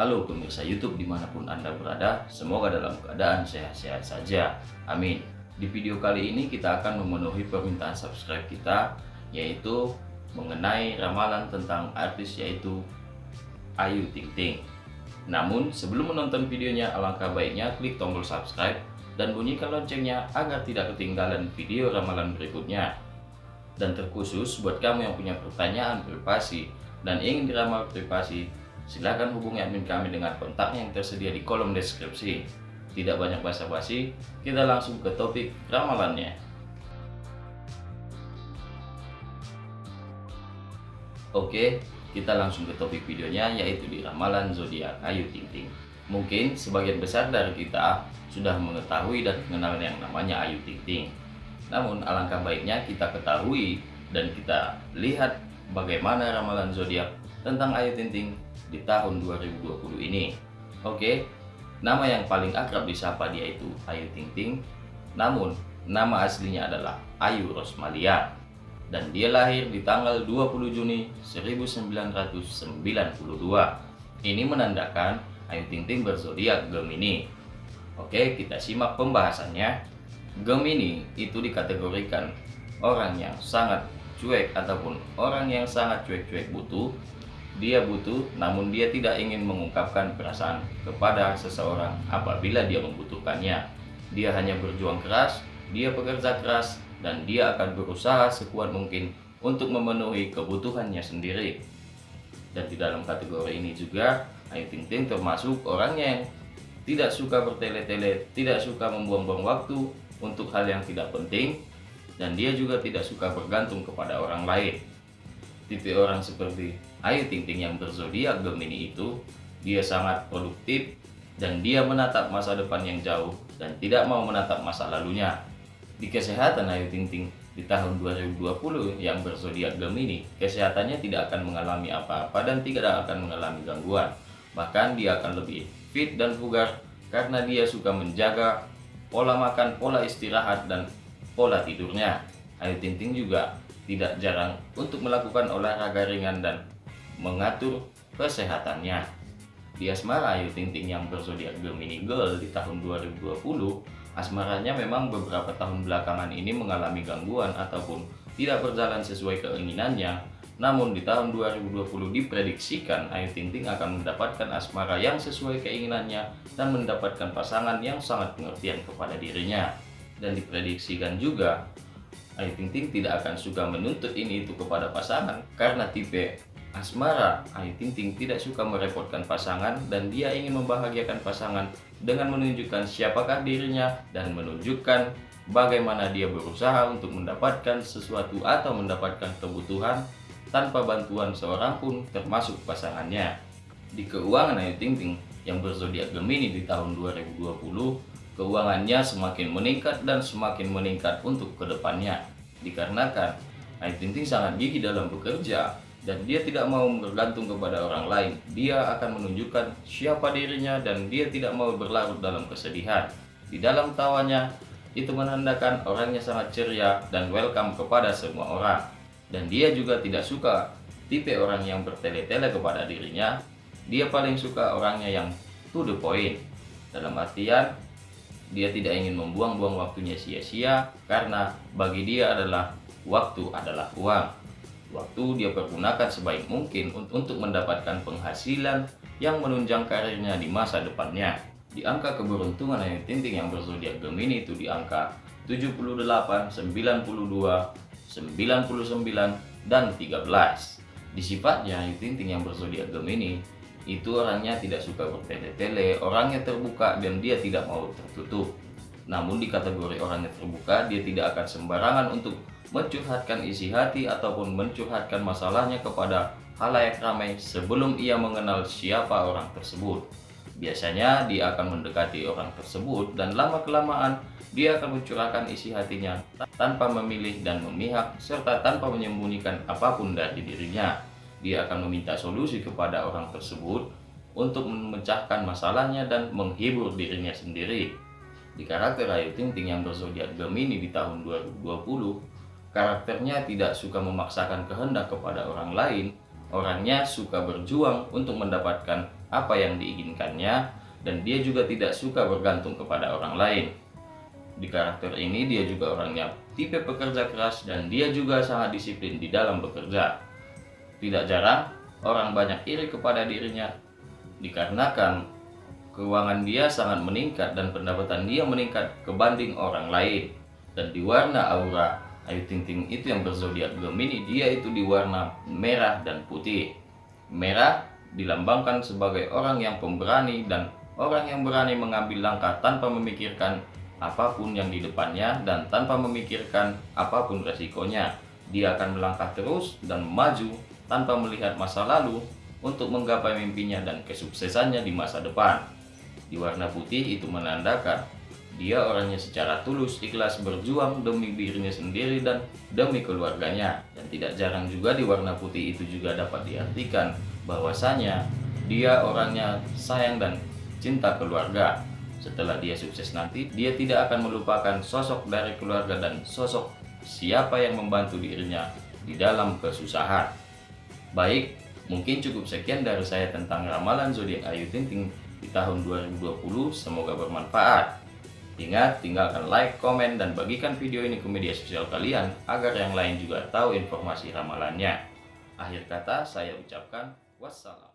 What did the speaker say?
Halo pemirsa YouTube di mana pun Anda berada, semoga dalam keadaan sehat-sehat saja. Amin. Di video kali ini kita akan memenuhi permintaan subscribe kita, yaitu mengenai ramalan tentang artis yaitu Ayu Ting Ting. Namun sebelum menonton videonya, alangkah baiknya klik tombol subscribe dan bunyikan loncengnya agar tidak ketinggalan video ramalan berikutnya. Dan terkhusus buat kamu yang punya pertanyaan privasi dan ingin diramal privasi, Silahkan hubungi admin kami dengan kontaknya yang tersedia di kolom deskripsi. Tidak banyak basa-basi, kita langsung ke topik ramalannya. Oke, kita langsung ke topik videonya yaitu di ramalan zodiak Ayu Ting Ting. Mungkin sebagian besar dari kita sudah mengetahui dan mengenal yang namanya Ayu Ting Ting. Namun alangkah baiknya kita ketahui dan kita lihat bagaimana ramalan zodiak tentang Ayu Ting Ting di tahun 2020 ini. Oke, nama yang paling akrab disapa dia itu Ayu Ting Ting, namun nama aslinya adalah Ayu Rosmalia dan dia lahir di tanggal 20 Juni 1992. Ini menandakan Ayu Ting Ting berzodiak Gemini. Oke, kita simak pembahasannya. Gemini itu dikategorikan orang yang sangat cuek ataupun orang yang sangat cuek-cuek butuh dia butuh, namun dia tidak ingin mengungkapkan perasaan kepada seseorang apabila dia membutuhkannya. Dia hanya berjuang keras, dia bekerja keras, dan dia akan berusaha sekuat mungkin untuk memenuhi kebutuhannya sendiri. Dan di dalam kategori ini juga, Ayu Ting Ting termasuk orangnya yang tidak suka bertele-tele, tidak suka membuang-buang waktu untuk hal yang tidak penting, dan dia juga tidak suka bergantung kepada orang lain. Tipe orang seperti Ayu Ting Ting yang berzodiak Gemini itu, dia sangat produktif dan dia menatap masa depan yang jauh dan tidak mau menatap masa lalunya. Di kesehatan Ayu Ting Ting di tahun 2020 yang berzodiak Gemini, kesehatannya tidak akan mengalami apa-apa dan tidak akan mengalami gangguan. Bahkan dia akan lebih fit dan bugar karena dia suka menjaga pola makan, pola istirahat, dan pola tidurnya. Ayu Ting Ting juga tidak jarang untuk melakukan olahraga ringan dan mengatur kesehatannya. Di asmara Ayu Ting Ting yang berzodiak Gemini Girl di tahun 2020, asmaranya memang beberapa tahun belakangan ini mengalami gangguan ataupun tidak berjalan sesuai keinginannya. Namun di tahun 2020 diprediksikan Ayu Ting Ting akan mendapatkan asmara yang sesuai keinginannya dan mendapatkan pasangan yang sangat pengertian kepada dirinya. Dan diprediksikan juga Ayu Ting Ting tidak akan suka menuntut ini itu kepada pasangan karena tipe Asmara, Ayu Ting Ting tidak suka merepotkan pasangan dan dia ingin membahagiakan pasangan dengan menunjukkan siapakah dirinya dan menunjukkan bagaimana dia berusaha untuk mendapatkan sesuatu atau mendapatkan kebutuhan tanpa bantuan seorang pun termasuk pasangannya. Di keuangan Ayu Ting Ting yang berzodiak Gemini di tahun 2020, keuangannya semakin meningkat dan semakin meningkat untuk ke depannya. Dikarenakan Ayu Ting Ting sangat gigih dalam bekerja dan dia tidak mau bergantung kepada orang lain. Dia akan menunjukkan siapa dirinya dan dia tidak mau berlarut dalam kesedihan. Di dalam tawanya, itu menandakan orangnya sangat ceria dan welcome kepada semua orang. Dan dia juga tidak suka tipe orang yang bertele-tele kepada dirinya. Dia paling suka orangnya yang to the point. Dalam artian, dia tidak ingin membuang-buang waktunya sia-sia karena bagi dia adalah waktu adalah uang waktu dia pergunakan sebaik mungkin untuk mendapatkan penghasilan yang menunjang karirnya di masa depannya. Di angka keberuntungan Ayu Ting Ting yang berzodiak Gemini itu di angka 78, 92, 99, dan 13. Di sifatnya Ayu Ting Ting yang berzodiak Gemini itu orangnya tidak suka bertele-tele, orangnya terbuka dan dia tidak mau tertutup. Namun di kategori orangnya terbuka, dia tidak akan sembarangan untuk mencurhatkan isi hati ataupun mencurhatkan masalahnya kepada halayak ramai sebelum ia mengenal siapa orang tersebut. Biasanya dia akan mendekati orang tersebut dan lama-kelamaan dia akan mencurahkan isi hatinya tanpa memilih dan memihak serta tanpa menyembunyikan apa pun dari dirinya. Dia akan meminta solusi kepada orang tersebut untuk memecahkan masalahnya dan menghibur dirinya sendiri. Di karakter Ayu Ting Ting yang berzodiak Gemini di tahun 2020, Karakternya tidak suka memaksakan kehendak kepada orang lain, orangnya suka berjuang untuk mendapatkan apa yang diinginkannya dan dia juga tidak suka bergantung kepada orang lain. Di karakter ini dia juga orangnya tipe pekerja keras dan dia juga sangat disiplin di dalam bekerja. Tidak jarang orang banyak iri kepada dirinya dikarenakan keuangan dia sangat meningkat dan pendapatan dia meningkat kebanding orang lain. Dan di warna aura Ayu Ting Ting itu yang berzodiak Gemini dia itu di warna merah dan putih. Merah dilambangkan sebagai orang yang pemberani dan orang yang berani mengambil langkah tanpa memikirkan apa pun yang di depannya dan tanpa memikirkan apa pun resikonya. Dia akan melangkah terus dan maju tanpa melihat masa lalu untuk menggapai mimpinya dan kesuksesannya di masa depan. Di warna putih itu menandakan dia orangnya secara tulus ikhlas berjuang demi dirinya sendiri dan demi keluarganya. Dan tidak jarang juga di warna putih itu juga dapat diartikan bahwasanya dia orangnya sayang dan cinta keluarga setelah dia sukses nanti, dia tidak akan melupakan sosok dari keluarga dan sosok siapa yang membantu dirinya di dalam kesusahan. Baik, mungkin cukup sekian dari saya tentang ramalan zodiak Ayu Ting Ting di tahun 2020. Semoga bermanfaat. Ingat, tinggalkan like, komen, dan bagikan video ini ke media sosial kalian agar yang lain juga tahu informasi ramalannya. Akhir kata, saya ucapkan wassalam.